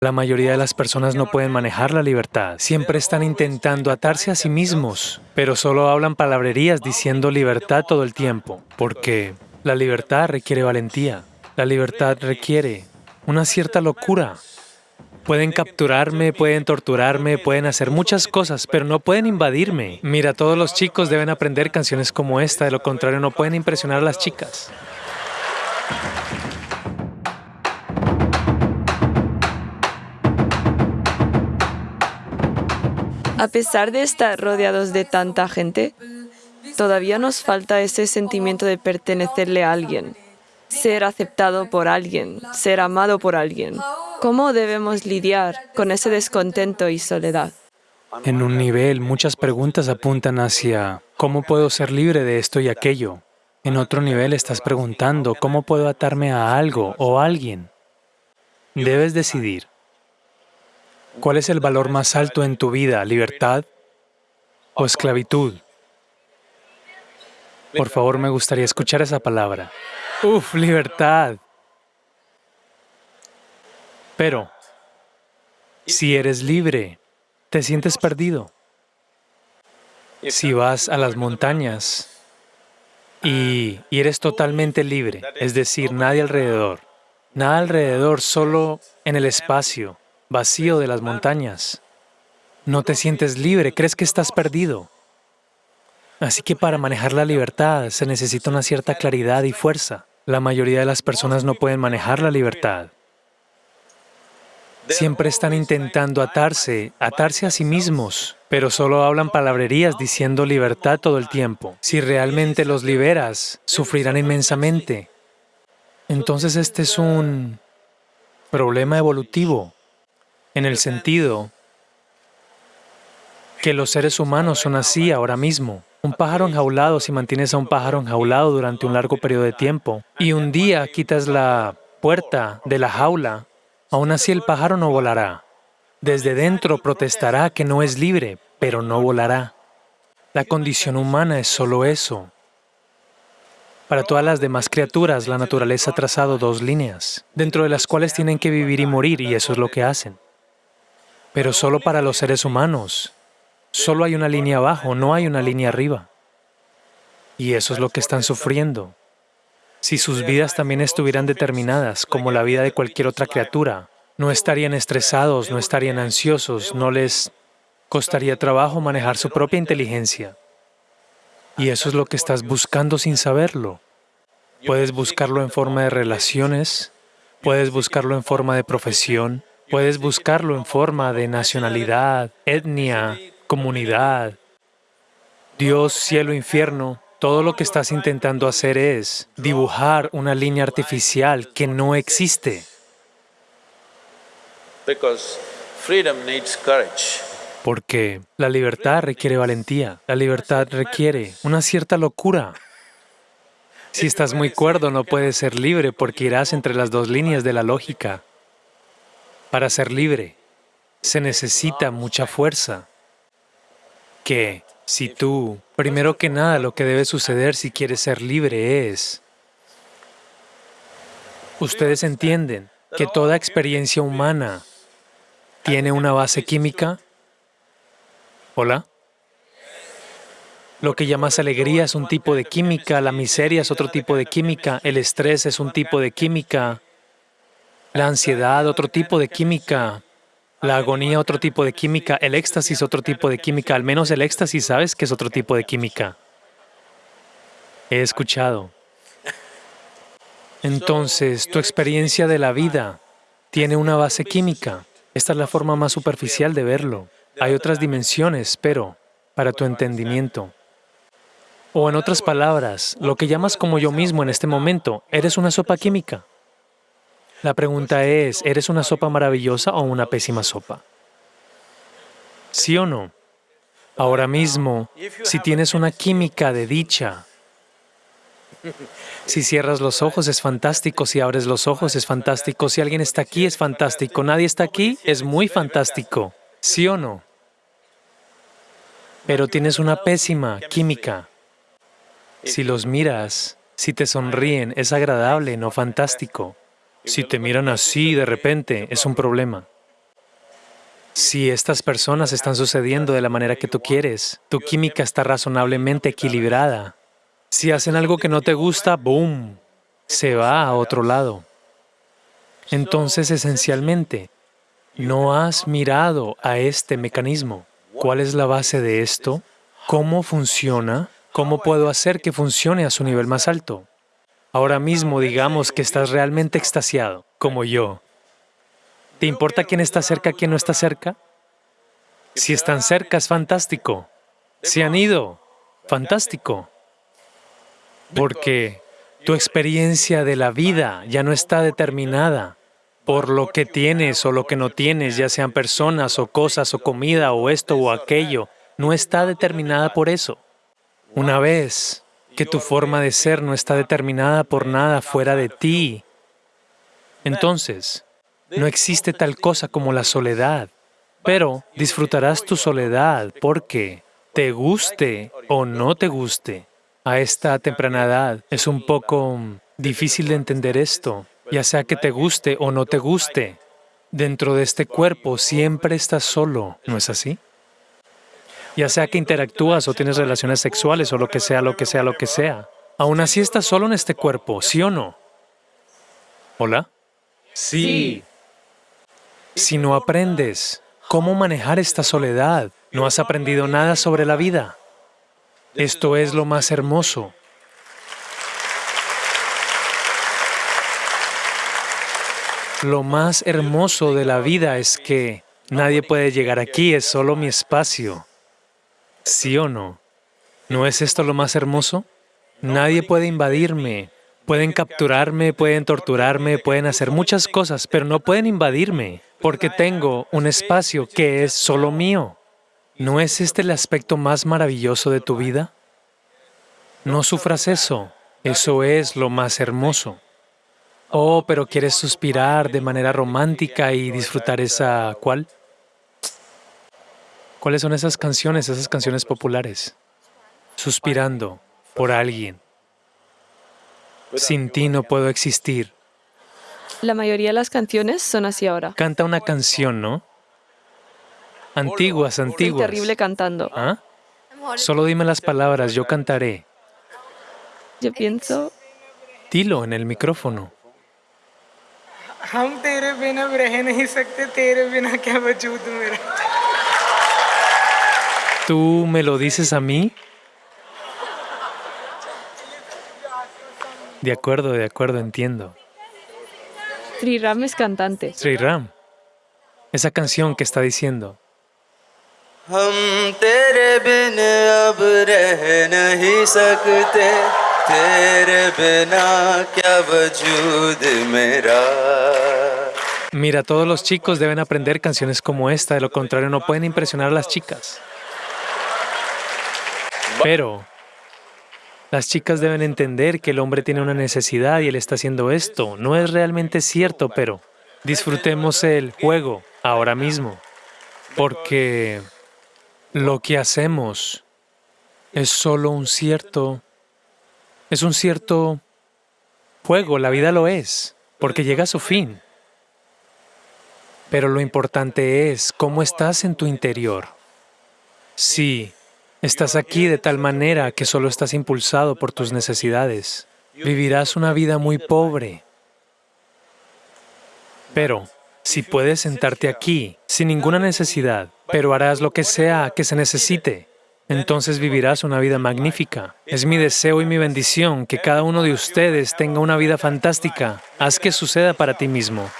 La mayoría de las personas no pueden manejar la libertad. Siempre están intentando atarse a sí mismos, pero solo hablan palabrerías diciendo libertad todo el tiempo, porque la libertad requiere valentía. La libertad requiere una cierta locura. Pueden capturarme, pueden torturarme, pueden hacer muchas cosas, pero no pueden invadirme. Mira, todos los chicos deben aprender canciones como esta, de lo contrario no pueden impresionar a las chicas. A pesar de estar rodeados de tanta gente, todavía nos falta ese sentimiento de pertenecerle a alguien, ser aceptado por alguien, ser amado por alguien. ¿Cómo debemos lidiar con ese descontento y soledad? En un nivel, muchas preguntas apuntan hacia ¿cómo puedo ser libre de esto y aquello? En otro nivel estás preguntando ¿cómo puedo atarme a algo o a alguien? Debes decidir. ¿Cuál es el valor más alto en tu vida, libertad o esclavitud? Por favor, me gustaría escuchar esa palabra. Uf, libertad. Pero, si eres libre, te sientes perdido. Si vas a las montañas y, y eres totalmente libre, es decir, nadie alrededor, nada alrededor, solo en el espacio, vacío de las montañas. No te sientes libre, crees que estás perdido. Así que para manejar la libertad se necesita una cierta claridad y fuerza. La mayoría de las personas no pueden manejar la libertad. Siempre están intentando atarse, atarse a sí mismos, pero solo hablan palabrerías diciendo libertad todo el tiempo. Si realmente los liberas, sufrirán inmensamente. Entonces este es un problema evolutivo en el sentido que los seres humanos son así ahora mismo. Un pájaro enjaulado, si mantienes a un pájaro enjaulado durante un largo periodo de tiempo y un día quitas la puerta de la jaula, aún así el pájaro no volará. Desde dentro protestará que no es libre, pero no volará. La condición humana es solo eso. Para todas las demás criaturas, la naturaleza ha trazado dos líneas, dentro de las cuales tienen que vivir y morir, y eso es lo que hacen. Pero solo para los seres humanos. Solo hay una línea abajo, no hay una línea arriba. Y eso es lo que están sufriendo. Si sus vidas también estuvieran determinadas, como la vida de cualquier otra criatura, no estarían estresados, no estarían ansiosos, no les costaría trabajo manejar su propia inteligencia. Y eso es lo que estás buscando sin saberlo. Puedes buscarlo en forma de relaciones, puedes buscarlo en forma de profesión, Puedes buscarlo en forma de nacionalidad, etnia, comunidad. Dios, cielo, infierno, todo lo que estás intentando hacer es dibujar una línea artificial que no existe. Porque la libertad requiere valentía, la libertad requiere una cierta locura. Si estás muy cuerdo no puedes ser libre porque irás entre las dos líneas de la lógica. Para ser libre se necesita mucha fuerza, que si tú, primero que nada, lo que debe suceder si quieres ser libre es, ustedes entienden que toda experiencia humana tiene una base química. ¿Hola? Lo que llamas alegría es un tipo de química, la miseria es otro tipo de química, el estrés es un tipo de química, la ansiedad, otro tipo de química. La agonía, otro tipo de química. El éxtasis, otro tipo de química. Al menos el éxtasis sabes que es otro tipo de química. He escuchado. Entonces, tu experiencia de la vida tiene una base química. Esta es la forma más superficial de verlo. Hay otras dimensiones, pero para tu entendimiento. O en otras palabras, lo que llamas como yo mismo en este momento, eres una sopa química. La pregunta es, ¿eres una sopa maravillosa o una pésima sopa? ¿Sí o no? Ahora mismo, si tienes una química de dicha, si cierras los ojos es fantástico, si abres los ojos es fantástico, si alguien está aquí es fantástico, nadie está aquí es muy fantástico, ¿sí o no? Pero tienes una pésima química. Si los miras, si te sonríen, es agradable, no fantástico. Si te miran así de repente, es un problema. Si estas personas están sucediendo de la manera que tú quieres, tu química está razonablemente equilibrada. Si hacen algo que no te gusta, ¡boom!, se va a otro lado. Entonces, esencialmente, no has mirado a este mecanismo. ¿Cuál es la base de esto? ¿Cómo funciona? ¿Cómo puedo hacer que funcione a su nivel más alto? Ahora mismo digamos que estás realmente extasiado, como yo. ¿Te importa quién está cerca, quién no está cerca? Si están cerca, es fantástico. Si han ido, fantástico. Porque tu experiencia de la vida ya no está determinada por lo que tienes o lo que no tienes, ya sean personas o cosas o comida o esto o aquello, no está determinada por eso. Una vez que tu forma de ser no está determinada por nada fuera de ti, entonces no existe tal cosa como la soledad, pero disfrutarás tu soledad porque te guste o no te guste. A esta temprana edad es un poco difícil de entender esto, ya sea que te guste o no te guste, dentro de este cuerpo siempre estás solo, ¿no es así? Ya sea que interactúas o tienes relaciones sexuales o lo que sea, lo que sea, lo que sea. Aún así estás solo en este cuerpo, ¿sí o no? ¿Hola? Sí. Si no aprendes cómo manejar esta soledad, no has aprendido nada sobre la vida. Esto es lo más hermoso. Lo más hermoso de la vida es que nadie puede llegar aquí, es solo mi espacio. ¿Sí o no? ¿No es esto lo más hermoso? Nadie puede invadirme. Pueden capturarme, pueden torturarme, pueden hacer muchas cosas, pero no pueden invadirme, porque tengo un espacio que es solo mío. ¿No es este el aspecto más maravilloso de tu vida? No sufras eso. Eso es lo más hermoso. Oh, pero quieres suspirar de manera romántica y disfrutar esa... ¿cuál? ¿Cuáles son esas canciones, esas canciones populares? Suspirando por alguien. Sin ti no puedo existir. La mayoría de las canciones son así ahora. Canta una canción, ¿no? Antiguas, Soy antiguas. terrible cantando. ¿Ah? Solo dime las palabras, yo cantaré. Yo pienso, Dilo en el micrófono tú me lo dices a mí? De acuerdo, de acuerdo, entiendo. Sri Ram es cantante. Sri Ram. Esa canción que está diciendo. Mira, todos los chicos deben aprender canciones como esta, de lo contrario no pueden impresionar a las chicas. Pero las chicas deben entender que el hombre tiene una necesidad y él está haciendo esto. No es realmente cierto, pero disfrutemos el juego ahora mismo, porque lo que hacemos es solo un cierto, es un cierto juego, la vida lo es, porque llega a su fin. Pero lo importante es cómo estás en tu interior. Si estás aquí de tal manera que solo estás impulsado por tus necesidades, vivirás una vida muy pobre. Pero si puedes sentarte aquí sin ninguna necesidad, pero harás lo que sea que se necesite, entonces vivirás una vida magnífica. Es mi deseo y mi bendición que cada uno de ustedes tenga una vida fantástica. Haz que suceda para ti mismo.